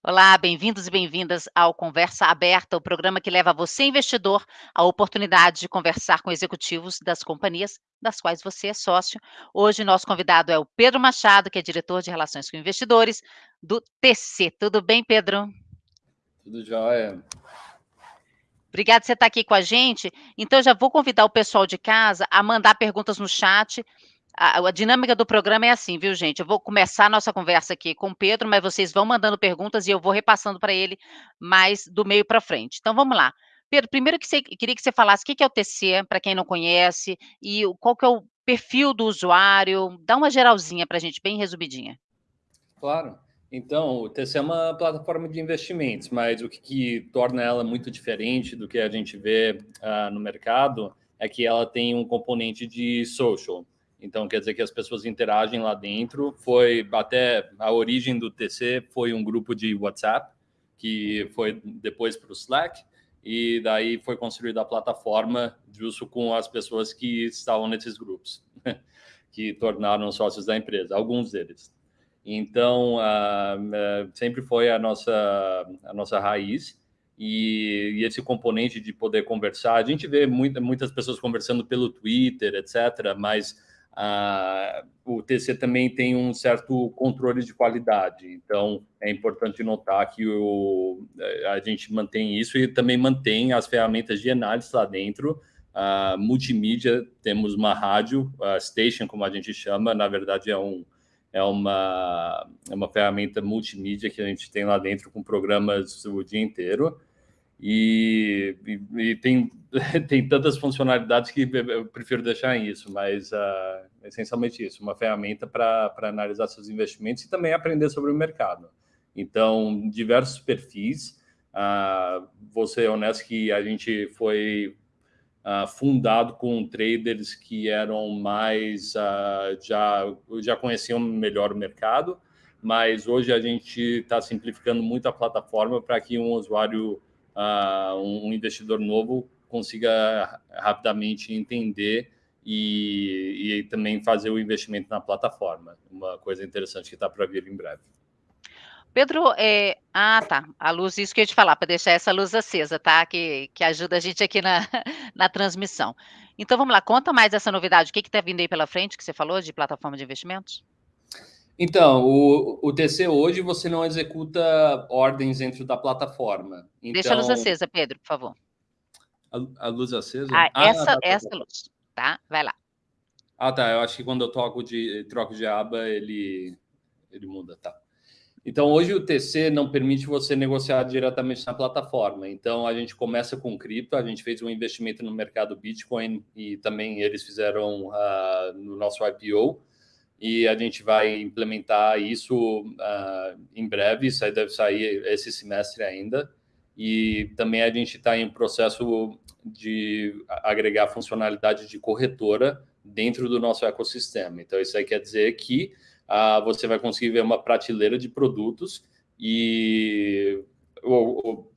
Olá, bem-vindos e bem-vindas ao Conversa Aberta, o programa que leva você, investidor, a oportunidade de conversar com executivos das companhias das quais você é sócio. Hoje, nosso convidado é o Pedro Machado, que é diretor de Relações com Investidores do TC. Tudo bem, Pedro? Tudo jóia. Obrigada por você estar aqui com a gente. Então, já vou convidar o pessoal de casa a mandar perguntas no chat a, a, dinâmica do programa é assim, viu, gente? Eu vou começar a nossa conversa aqui com o Pedro, mas vocês vão mandando perguntas e eu vou repassando para ele mais do meio para frente. Então, vamos lá. Pedro, primeiro que você, queria que você falasse o que é o TC, para quem não conhece, e qual que é o perfil do usuário. Dá uma geralzinha para a gente, bem resumidinha. Claro. Então, o TC é uma plataforma de investimentos, mas o que, que torna ela muito diferente do que a gente vê uh, no mercado é que ela tem um componente de social. Então, quer dizer que as pessoas interagem lá dentro. Foi até a origem do TC foi um grupo de WhatsApp, que foi depois para o Slack, e daí foi construída a plataforma justo com as pessoas que estavam nesses grupos, que tornaram sócios da empresa, alguns deles. Então, uh, sempre foi a nossa, a nossa raiz. E, e, esse componente de poder conversar, a gente vê muita, muitas pessoas conversando pelo Twitter, etc., mas ah, o TC também tem um certo controle de qualidade, então é importante notar que o, a gente mantém isso e também mantém as ferramentas de análise lá dentro. Uh, multimídia, temos uma rádio, a station, como a gente chama, na verdade é, um, é, uma, é uma ferramenta multimídia que a gente tem lá dentro com programas o dia inteiro. E, e, e, tem, tem tantas funcionalidades que eu prefiro deixar isso, mas uh, essencialmente isso, uma ferramenta para analisar seus investimentos e também aprender sobre o mercado. Então, diversos perfis. Uh, vou ser honesto que a gente foi uh, fundado com traders que eram mais, uh, já, já conheciam melhor o mercado, mas hoje a gente está simplificando muito a plataforma para que um usuário uh, um investidor novo consiga rapidamente entender e, e, também fazer o investimento na plataforma. Uma coisa interessante que está para vir em breve. Pedro, é... ah, tá. A luz, isso que eu ia te falar, para deixar essa luz acesa, tá? Que, que ajuda a gente aqui na, na transmissão. Então vamos lá, conta mais essa novidade. O que está vindo aí pela frente que você falou de plataforma de investimentos? Então, o, o TC hoje você não executa ordens dentro da plataforma. Então... Deixa a luz então acesa, Pedro, por favor. A, a luz acesa? Ah, ah essa, tá, tá, essa luz, tá? Vai lá. Ah, tá. Eu acho que quando eu toco de, troco de aba, ele, ele muda, tá. Então, hoje o TC não permite você negociar diretamente na plataforma. Então, a gente começa com cripto, a gente fez um investimento no mercado Bitcoin e também eles fizeram uh, no nosso IPO e a gente vai implementar isso uh, em breve, isso aí deve sair esse semestre ainda. E também a gente está em processo de agregar funcionalidade de corretora dentro do nosso ecossistema. Então, isso aí quer dizer que uh, você vai conseguir ver uma prateleira de produtos e ou, ou,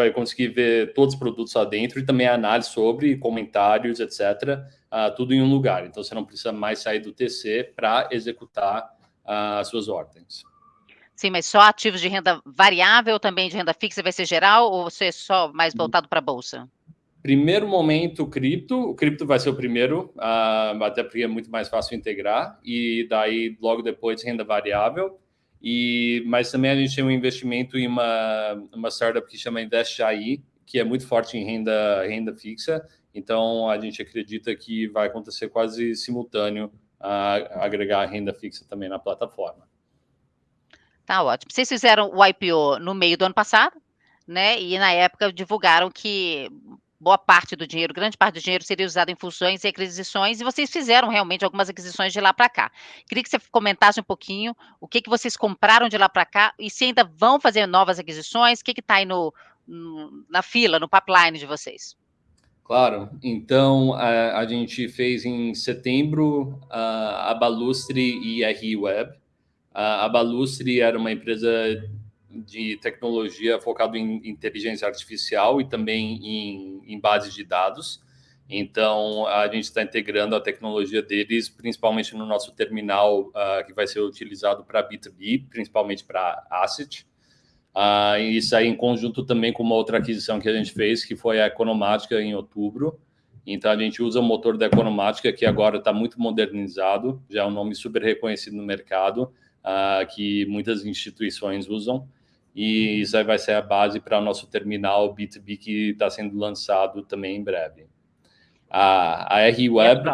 vai conseguir ver todos os produtos lá dentro e também análise sobre comentários, etc uh, tudo em um lugar. Então, você não precisa mais sair do TC para executar uh, as suas ordens. Sim, mas só ativos de renda variável, também de renda fixa vai ser geral, ou você é só mais voltado para a Bolsa? Primeiro momento, cripto. O cripto vai ser o primeiro, uh, até porque é muito mais fácil integrar. E daí, logo depois, renda variável. E, mas também a gente tem um investimento em uma, uma startup que chama Invest AI, que é muito forte em renda, renda fixa. Então, a gente acredita que vai acontecer quase simultâneo a agregar renda fixa também na plataforma. Tá ótimo. Vocês fizeram o IPO no meio do ano passado, né? E na época divulgaram que boa parte do dinheiro, grande parte do dinheiro seria usado em fusões e aquisições, e vocês fizeram realmente algumas aquisições de lá para cá. Queria que você comentasse um pouquinho o que, que vocês compraram de lá para cá e se ainda vão fazer novas aquisições, o que está aí no, no, na fila, no pipeline de vocês. Claro. Então, a, a gente fez em setembro a, a Balustre e a ReWeb. A, a Balustre era uma empresa de tecnologia focada em inteligência artificial e também em, em bases de dados. Então, a gente está integrando a tecnologia deles, principalmente no nosso terminal, uh, que vai ser utilizado para B2B, principalmente para asset. Uh, isso aí em conjunto também com uma outra aquisição que a gente fez, que foi a Economática em outubro. Então, a gente usa o motor da Economática, que agora está muito modernizado, já é um nome super reconhecido no mercado, uh, que muitas instituições usam. E isso aí vai ser a base para o nosso terminal B2B, que está sendo lançado também em breve. A, a R-Web...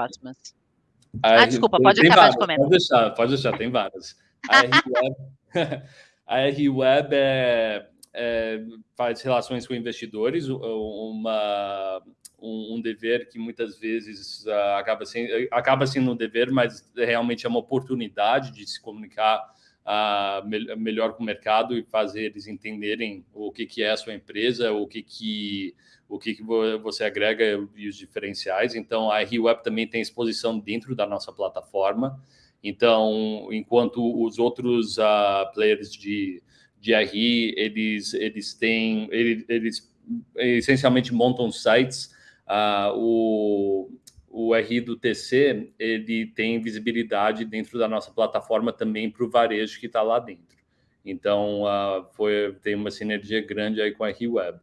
Ah, R... desculpa, pode acabar várias, de comentar. Pode deixar, pode deixar, tem várias. A R-Web... A R-Web é, é, faz relações com investidores, uma, um, um, dever que muitas vezes uh, acaba, sendo, acaba sendo um dever, mas realmente é uma oportunidade de se comunicar uh, me, melhor com o mercado e fazer eles entenderem o que, que é a sua empresa, o que, que, o que, que você agrega e os diferenciais. Então, a R-Web também tem exposição dentro da nossa plataforma. Então, enquanto os outros uh, players de, de RI, eles, eles têm, eles, eles essencialmente montam sites, uh, o, o RI do TC, ele tem visibilidade dentro da nossa plataforma também para o varejo que está lá dentro. Então, uh, foi, tem uma sinergia grande aí com a RI Web.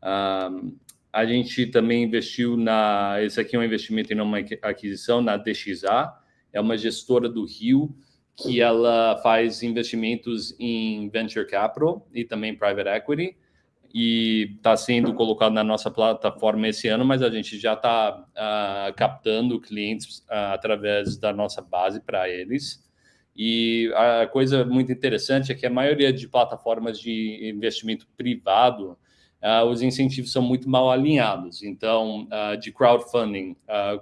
Uh, a gente também investiu na... Esse aqui é um investimento e não uma aquisição, na DXA, é uma gestora do Rio que ela faz investimentos em venture capital e também private equity e está sendo colocado na nossa plataforma esse ano, mas a gente já está uh, ah, captando clientes uh, através da nossa base para eles. E a coisa muito interessante é que a maioria de plataformas de investimento privado uh, os incentivos são muito mal alinhados. Então, de crowdfunding,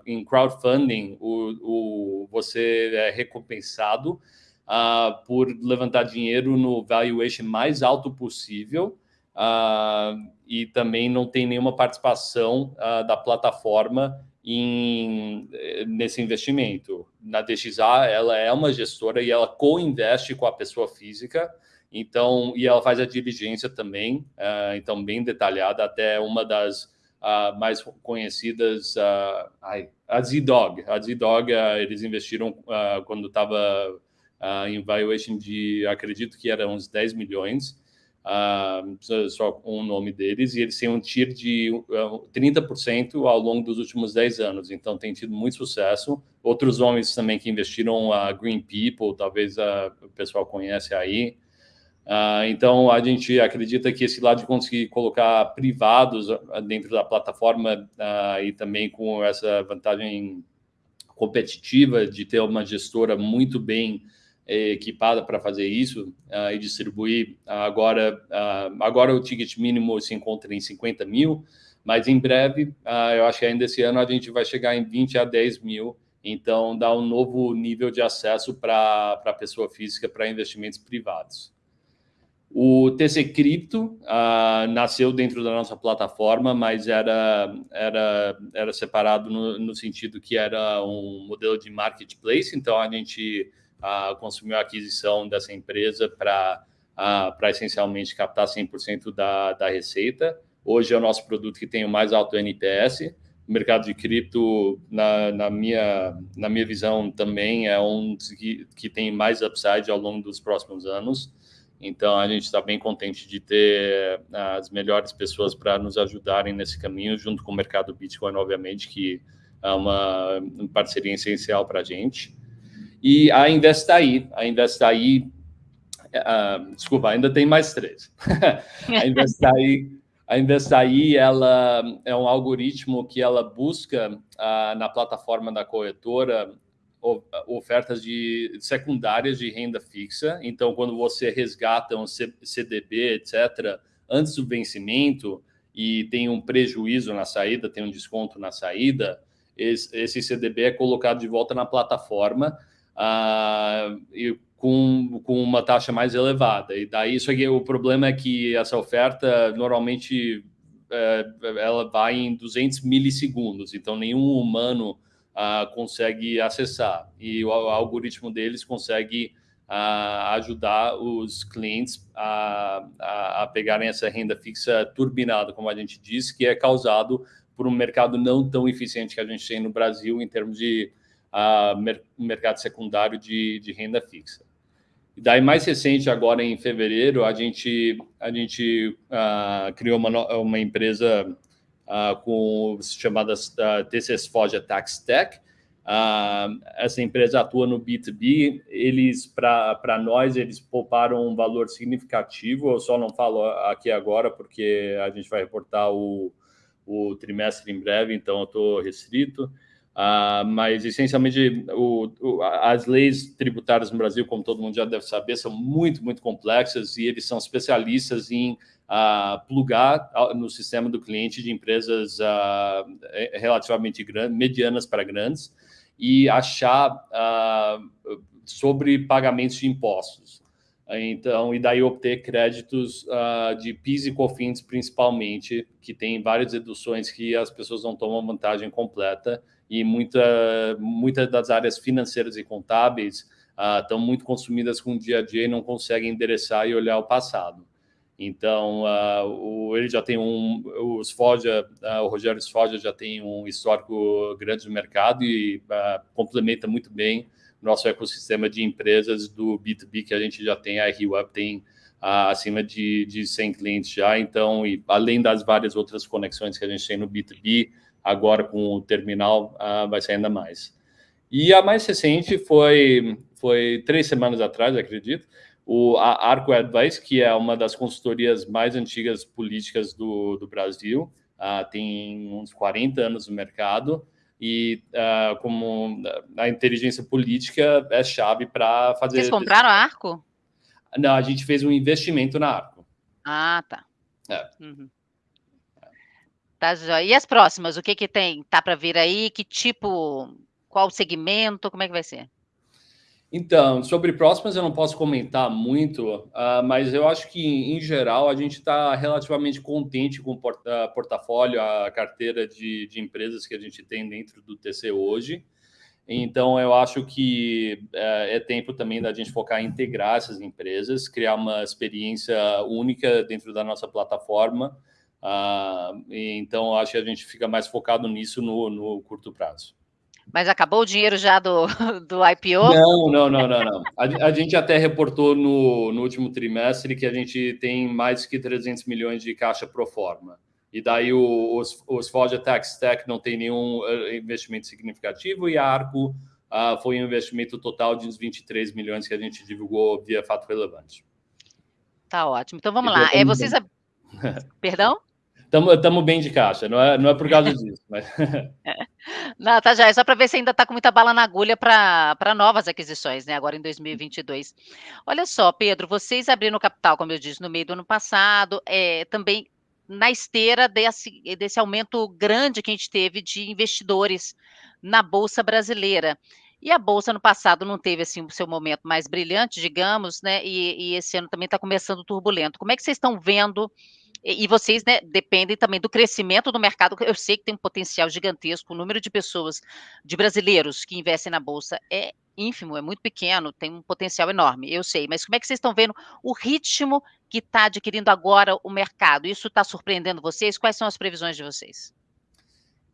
em crowdfunding, o, o, você é recompensado por levantar dinheiro no valuation mais alto possível e também não tem nenhuma participação da plataforma em, nesse investimento. Na DXA, ela é uma gestora e ela co-investe com a pessoa física, então, e ela faz a diligência também, uh, então bem detalhada, até uma das uh, mais conhecidas, uh, ai, a Z-Dog. A Z-Dog, eles investiram quando estava em valuation de, acredito que era uns 10 milhões, só um nome deles, e eles têm um TIR de 30% ao longo dos últimos 10 anos, então tem tido muito sucesso. Outros nomes também que investiram, a Green People, talvez o pessoal conhece aí, Uh, então, a gente acredita que esse lado de conseguir colocar privados ah, dentro da plataforma uh, e também com essa vantagem competitiva de ter uma gestora muito bem equipada para fazer isso uh, e distribuir. agora, agora o ticket mínimo se encontra em 50 mil, mas em breve, eu acho que ainda esse ano a gente vai chegar em 20 a 10 mil, então dá um novo nível de acesso para a pessoa física para investimentos privados. O TC Cripto uh, nasceu dentro da nossa plataforma, mas era, era, era separado no, no, sentido que era um modelo de marketplace, então a gente uh, consumiu a aquisição dessa empresa para uh, essencialmente captar 100% da, da receita. Hoje é o nosso produto que tem o mais alto NPS. O mercado de cripto, na, na, minha, na minha visão, também é um que, que tem mais upside ao longo dos próximos anos. Então, a gente está bem contente de ter as melhores pessoas para nos ajudarem nesse caminho, junto com o mercado Bitcoin, obviamente, que é uma, parceria essencial para a gente. E a Investaí, a Investaí, uh, desculpa, ainda tem mais três. a Investaí, a Investaí, ela é um algoritmo que ela busca uh, na plataforma da corretora ofertas de secundárias de renda fixa. Então, quando você resgata um CDB, etc., antes do vencimento e tem um prejuízo na saída, tem um desconto na saída, esse CDB é colocado de volta na plataforma uh, e com, com uma taxa mais elevada. E daí isso aqui, o problema é que essa oferta normalmente é, ela vai em 200 milissegundos, então nenhum humano uh, consegue acessar. E o, o algoritmo deles consegue uh, ajudar os clientes a, a, a, pegarem essa renda fixa turbinada, como a gente diz, que é causado por um mercado não tão eficiente que a gente tem no Brasil em termos de uh, mer mercado secundário de, de renda fixa. E daí, mais recente, agora em fevereiro, a gente, a gente uh, criou uma, uma empresa uh, com chamadas uh, TCS Foja Tax Tech. Uh, essa empresa atua no B2B. Eles, para nós, eles pouparam um valor significativo. Eu só não falo aqui agora porque a gente vai reportar o, o trimestre em breve, então eu estou restrito. Uh, mas, essencialmente, o, o, as leis tributárias no Brasil, como todo mundo já deve saber, são muito, muito complexas e eles são especialistas em uh, plugar no sistema do cliente de empresas uh, relativamente grandes, medianas para grandes, e achar sobre pagamentos de impostos. Então, e daí obter créditos de PIS e COFINS, principalmente, que tem várias deduções que as pessoas não tomam vantagem completa, e muita, muitas das áreas financeiras e contábeis uh, estão muito consumidas com o dia a dia e não conseguem endereçar e olhar o passado. Então, uh, o, ele já tem um, os Foja, uh, o Rogério Foja já tem um histórico grande no mercado e complementa muito bem nosso ecossistema de empresas do B2B que a gente já tem, a RWeb tem acima de, de 100 clientes já, então, e além das várias outras conexões que a gente tem no B2B, agora com o terminal uh, vai ser ainda mais. E a mais recente foi, foi três semanas atrás, acredito, o, a Arco Advice, que é uma das consultorias mais antigas políticas do, do Brasil, uh, tem uns 40 anos no mercado, e uh, como a inteligência política é chave para fazer... Vocês compraram a Arco? Não, a gente fez um investimento na Arco. Ah, tá. É. Uhum. Tá, E as próximas, o que que tem? Tá para vir aí? Que tipo, qual segmento? Como é que vai ser? Então, sobre próximas eu não posso comentar muito, uh, mas eu acho que, em geral, a gente está relativamente contente com o porta portafólio, a carteira de, de, empresas que a gente tem dentro do TC hoje. Então, eu acho que uh, é tempo também da gente focar em integrar essas empresas, criar uma experiência única dentro da nossa plataforma, Uh, então, acho que a gente fica mais focado nisso no, no, curto prazo. Mas acabou o dinheiro já do, do IPO? Não, não, não, não. não. A, a, gente até reportou no, no último trimestre que a gente tem mais que 300 milhões de caixa pro forma. E daí o, os, os Forja Tax Tech não tem nenhum eh, investimento significativo e a Arco uh, foi um investimento total de uns 23 milhões que a gente divulgou via fato relevante. Tá ótimo. Então vamos lá. É, vocês... Perdão? Estamos bem de caixa, não é, não é por causa disso. Mas... Não, tá já, é só para ver se ainda está com muita bala na agulha para novas aquisições, né? Agora em 2022. Olha só, Pedro, vocês abriram capital, como eu disse, no meio do ano passado, é, também na esteira desse, desse aumento grande que a gente teve de investidores na Bolsa Brasileira. E a Bolsa no passado não teve assim o seu momento mais brilhante, digamos, né? E, e esse ano também está começando turbulento. Como é que vocês estão vendo e, vocês, né, dependem também do crescimento do mercado. Eu sei que tem um potencial gigantesco. O número de pessoas, de brasileiros que investem na bolsa é ínfimo, é muito pequeno, tem um potencial enorme, eu sei. Mas como é que vocês estão vendo o ritmo que está adquirindo agora o mercado? Isso está surpreendendo vocês? Quais são as previsões de vocês?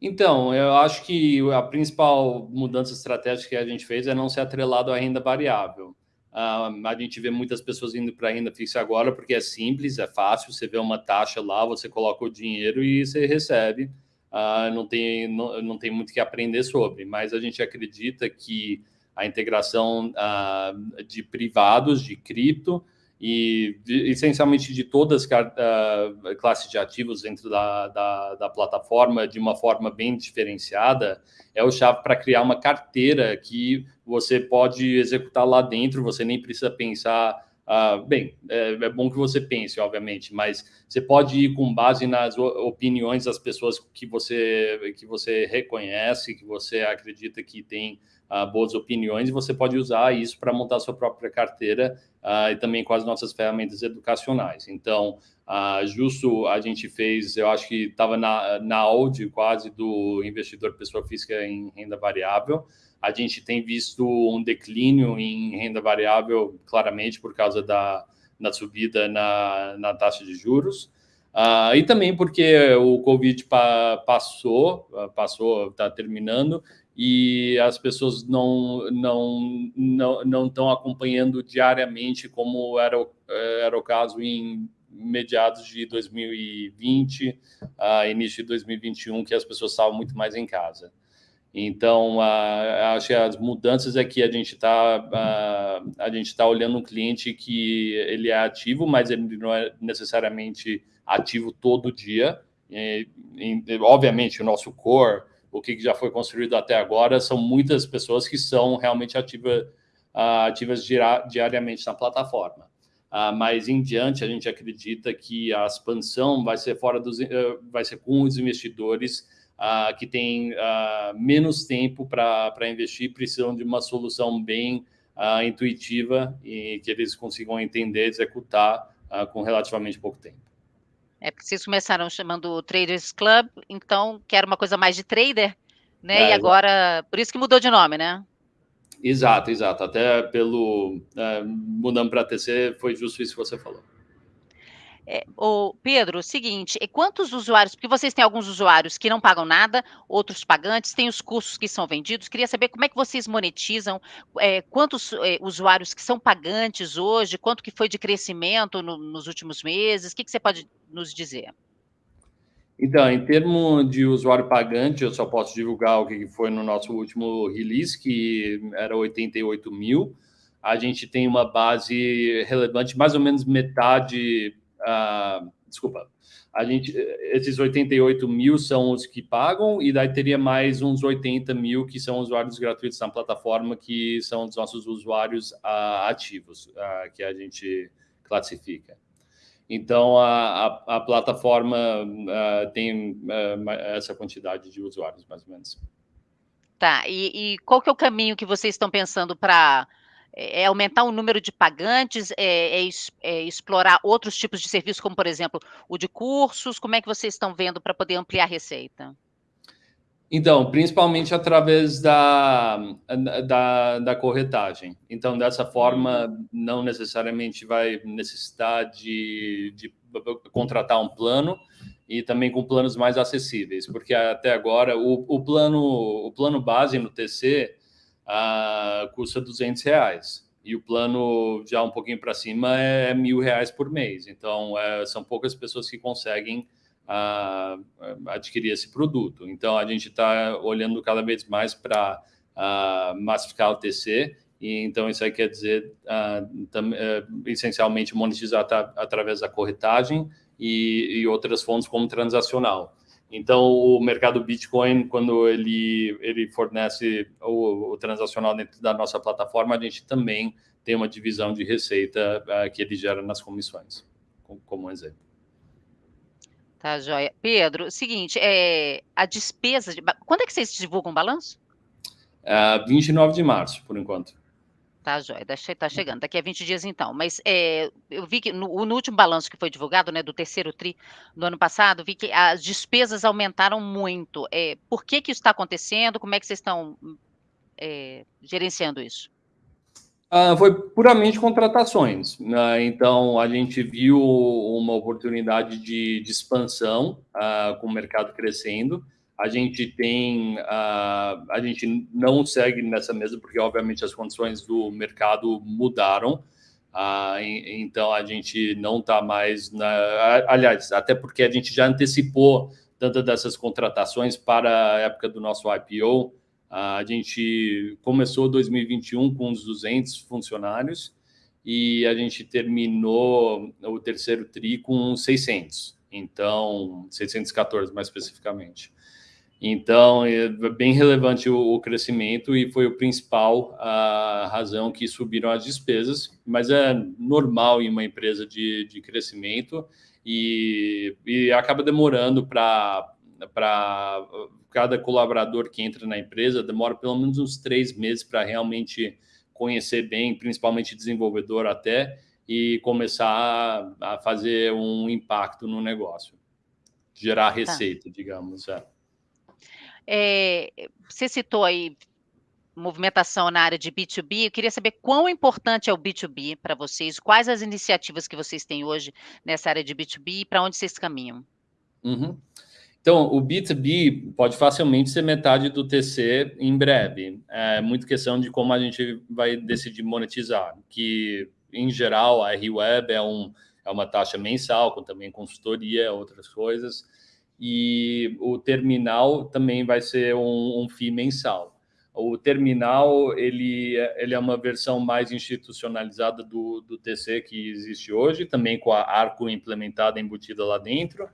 Então, eu acho que a principal mudança estratégica que a gente fez é não ser atrelado à renda variável. Uh, a gente vê muitas pessoas indo para renda fixa agora porque é simples, é fácil. Você vê uma taxa lá, você coloca o dinheiro e você recebe. Uh, não, tem, não, não tem muito que aprender sobre, mas a gente acredita que a integração uh, de privados, de cripto, e essencialmente de todas as classes de ativos dentro da, da, da, plataforma de uma forma bem diferenciada é o chave para criar uma carteira que você pode executar lá dentro, você nem precisa pensar. Uh, bem, é, é, bom que você pense, obviamente, mas você pode ir com base nas opiniões das pessoas que você, que você reconhece, que você acredita que tem uh, boas opiniões, e você pode usar isso para montar sua própria carteira uh, e também com as nossas ferramentas educacionais. Então, uh, justo a gente fez, eu acho que estava na, na Audi quase do investidor pessoa física em renda variável, a gente tem visto um declínio em renda variável, claramente por causa da, da subida na, na taxa de juros. Uh, e também porque o Covid pa passou, passou, está terminando, e as pessoas não não não não estão acompanhando diariamente como era o, era o caso em meados de 2020, uh, início de 2021, que as pessoas estavam muito mais em casa. Então, uh, acho que as mudanças é que a gente está uh, a gente está olhando um cliente que ele é ativo, mas ele não é necessariamente ativo todo dia. E, e, obviamente, o nosso core o que já foi construído até agora, são muitas pessoas que são realmente ativa, uh, ativas diariamente na plataforma. Uh, mas em diante, a gente acredita que a expansão vai ser fora dos, uh, vai ser com os investidores uh, que têm menos tempo para investir, precisam de uma solução bem intuitiva e que eles consigam entender, executar com relativamente pouco tempo. É porque vocês começaram chamando Traders Club, então que era uma coisa mais de trader, né? É, e agora, por isso que mudou de nome, né? Exato, exato. Até pelo é, mudando para TC, foi justo isso que você falou. É, Pedro, o seguinte, quantos usuários, porque vocês têm alguns usuários que não pagam nada, outros pagantes, tem os cursos que são vendidos, queria saber como é que vocês monetizam, é, quantos é, usuários que são pagantes hoje, quanto que foi de crescimento no, nos últimos meses, o que, que você pode nos dizer? Então, em termos de usuário pagante, eu só posso divulgar o que foi no nosso último release, que era 88 mil. A gente tem uma base relevante, mais ou menos metade Uh, desculpa, a gente, esses 88 mil são os que pagam, e daí teria mais uns 80 mil que são usuários gratuitos na plataforma, que são os nossos usuários uh, ativos, uh, que a gente classifica. Então, a, a, a plataforma tem essa quantidade de usuários, mais ou menos. Tá, e, e qual que é o caminho que vocês estão pensando para é, é aumentar o número de pagantes, é, é, é, explorar outros tipos de serviços, como, por exemplo, o de cursos? Como é que vocês estão vendo para poder ampliar a receita? Então, principalmente através da, da, da, corretagem. Então, dessa forma, uhum. não necessariamente vai necessitar de, de contratar um plano e também com planos mais acessíveis, porque até agora o, o plano, o plano base no TC uh, custa 200 reais. E o plano já um pouquinho para cima é mil reais por mês. Então, é, são poucas pessoas que conseguem uh, adquirir esse produto. Então, a gente está olhando cada vez mais para uh, massificar o TC. E, então, isso aí quer dizer, tam, uh, essencialmente, monetizar através da corretagem e, e outras fontes como transacional. Então, o mercado Bitcoin, quando ele, ele fornece o, o, transacional dentro da nossa plataforma, a gente também tem uma divisão de receita uh, que ele gera nas comissões, como, como um exemplo. Tá, joia. Pedro, seguinte, é, a despesa... De, quando é que vocês divulgam o balanço? Uh, 29 de março, por enquanto. Tá, joia, tá chegando, daqui a 20 dias então. Mas é, eu vi que no, no, último balanço que foi divulgado, né, do terceiro TRI do ano passado, vi que as despesas aumentaram muito. É, por que que isso está acontecendo? Como é que vocês estão é, gerenciando isso? Ah, foi puramente contratações. Né? Então, a gente viu uma oportunidade de, de expansão ah, com o mercado crescendo a gente tem, uh, a gente não segue nessa mesa porque obviamente as condições do mercado mudaram. Uh, então a gente não está mais na, aliás, até porque a gente já antecipou tantas dessas contratações para a época do nosso IPO. Uh, a gente começou 2021 com uns 200 funcionários e a gente terminou o terceiro tri com 600. Então, 614 mais especificamente. Então, é bem relevante o, o, crescimento e foi o principal a razão que subiram as despesas, mas é normal em uma empresa de, de crescimento e, e acaba demorando para cada colaborador que entra na empresa, demora pelo menos uns três meses para realmente conhecer bem, principalmente desenvolvedor até, e começar a, fazer um impacto no negócio, gerar tá. receita, tá. digamos. É. É, você citou aí movimentação na área de B2B, eu queria saber quão importante é o B2B para vocês, quais as iniciativas que vocês têm hoje nessa área de B2B e para onde vocês caminham. Uhum. Então, o B2B pode facilmente ser metade do TC em breve. É muito questão de como a gente vai decidir monetizar, que, em geral, a R-Web é, um, é uma taxa mensal, com também consultoria, outras coisas, e o terminal também vai ser um, um FII mensal. O terminal, ele, ele é uma versão mais institucionalizada do, do TC que existe hoje, também com a Arco implementada, embutida lá dentro,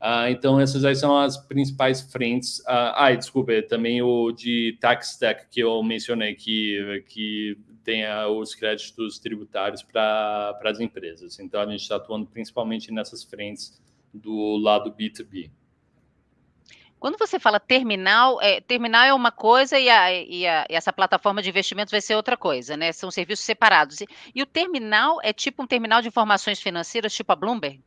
Uh, então, essas aí são as principais frentes. Uh, ah, desculpa, também o de Tax Stack que eu mencionei, que, que tem os créditos tributários para as empresas. Então, a gente está atuando principalmente nessas frentes do lado B2B. Quando você fala terminal, é, terminal é uma coisa e, a, e, a, e, essa plataforma de investimentos vai ser outra coisa, né? São serviços separados. E, e o terminal é tipo um terminal de informações financeiras, tipo a Bloomberg?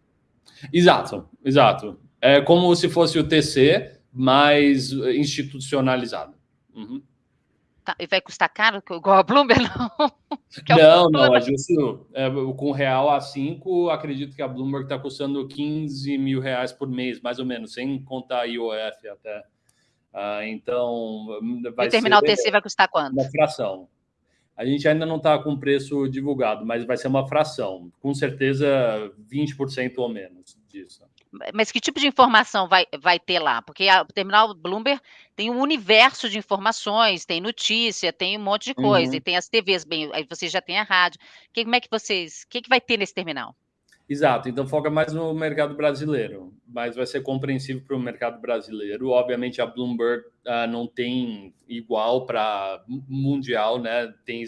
Exato, exato. É como se fosse o TC, mais institucionalizado. Uhum. Tá, e vai custar caro, igual a Bloomberg, não? É não, não, é justo. É, com real a 5, acredito que a Bloomberg está custando 15 mil reais por mês, mais ou menos, sem contar a IOF até. Ah, então, vai e o terminal ser TC vai custar quanto? Uma fração. A gente ainda não está com preço divulgado, mas vai ser uma fração. Com certeza, 20% ou menos disso. Mas que tipo de informação vai, vai ter lá? Porque a, o terminal Bloomberg tem um universo de informações, tem notícia, tem um monte de coisa, uhum. e tem as TVs, bem, aí vocês já têm a rádio. Que, como é que vocês. O que, que vai ter nesse terminal? Exato, então foca mais no mercado brasileiro, mas vai ser compreensível para o mercado brasileiro. Obviamente, a Bloomberg uh, não tem igual para mundial, né? Tem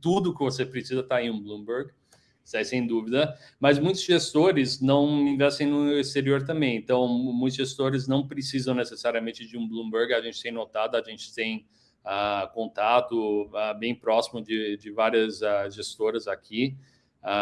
tudo que você precisa está em um Bloomberg. Isso aí, sem dúvida. Mas muitos gestores não investem no exterior também. Então, muitos gestores não precisam necessariamente de um Bloomberg. A gente tem notado, a gente tem uh, contato uh, bem próximo de, de várias uh, gestoras aqui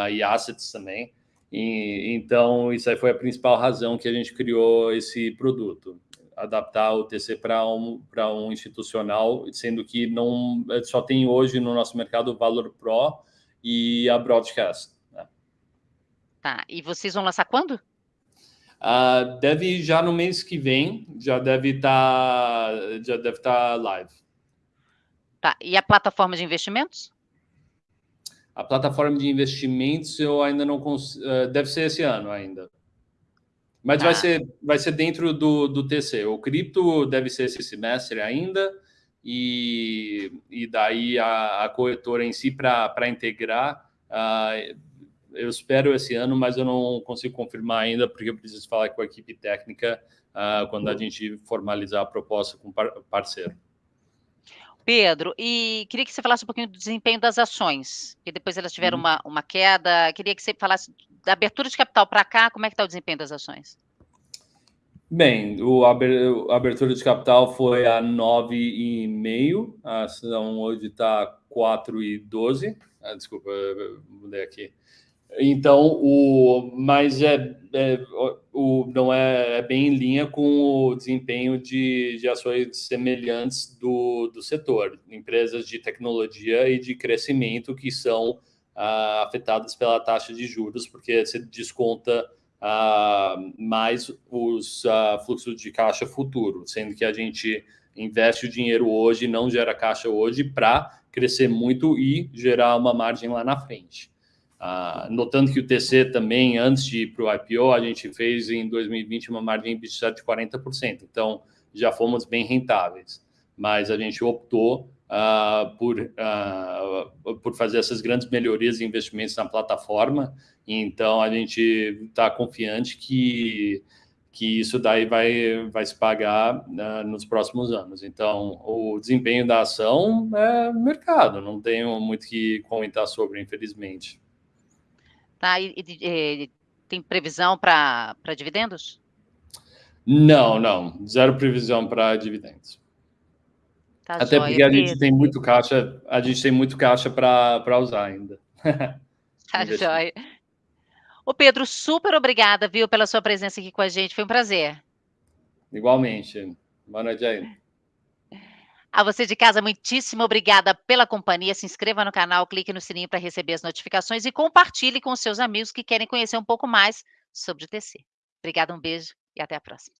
e assets também. E, então, isso aí foi a principal razão que a gente criou esse produto. Adaptar o TC para um, um institucional, sendo que não só tem hoje no nosso mercado o Valor Pro e a Broadcast. Tá. E vocês vão lançar quando? Uh, deve já no mês que vem, já deve estar tá, já deve estar tá live. Tá. E a plataforma de investimentos? A plataforma de investimentos eu ainda não consigo. Uh, deve ser esse ano ainda. Mas tá. vai, ser, vai ser dentro do, do TC. O cripto deve ser esse semestre ainda, e, e daí a, a corretora em si para integrar. Uh, eu espero esse ano, mas eu não consigo confirmar ainda, porque eu preciso falar com a equipe técnica uh, quando a gente formalizar a proposta com o parceiro. Pedro, e queria que você falasse um pouquinho do desempenho das ações, que depois elas tiveram uhum. uma, uma queda. Queria que você falasse da abertura de capital para cá, como é que está o desempenho das ações? Bem, o a abertura de capital foi a 9,5, a ação hoje está 4,12. Ah, desculpa, mudei aqui. Então, o, mas é, é o, não é, é, bem em linha com o desempenho de, de ações semelhantes do, do setor, empresas de tecnologia e de crescimento que são ah, afetadas pela taxa de juros, porque você desconta ah, mais os ah, fluxos de caixa futuro, sendo que a gente investe o dinheiro hoje, não gera caixa hoje para crescer muito e gerar uma margem lá na frente. Ah, notando que o TC também, antes de ir para o IPO, a gente fez em 2020 uma margem de 40%. Então, já fomos bem rentáveis. Mas a gente optou ah, por, ah, por fazer essas grandes melhorias e investimentos na plataforma. Então, a gente está confiante que, que isso daí vai, vai se pagar nos próximos anos. Então, o desempenho da ação é mercado, não tenho muito que comentar sobre, infelizmente. Tá? E, e tem previsão para dividendos? Não, não. Zero previsão para dividendos. Tá Até joia, porque a gente tem muito caixa, a gente tem muito caixa para usar ainda. tá joia. Ô Pedro, super obrigada, viu, pela sua presença aqui com a gente. Foi um prazer. Igualmente. Boa noite aí. A você de casa, muitíssimo obrigada pela companhia. Se inscreva no canal, clique no sininho para receber as notificações e compartilhe com seus amigos que querem conhecer um pouco mais sobre o TC. Obrigada, um beijo e até a próxima.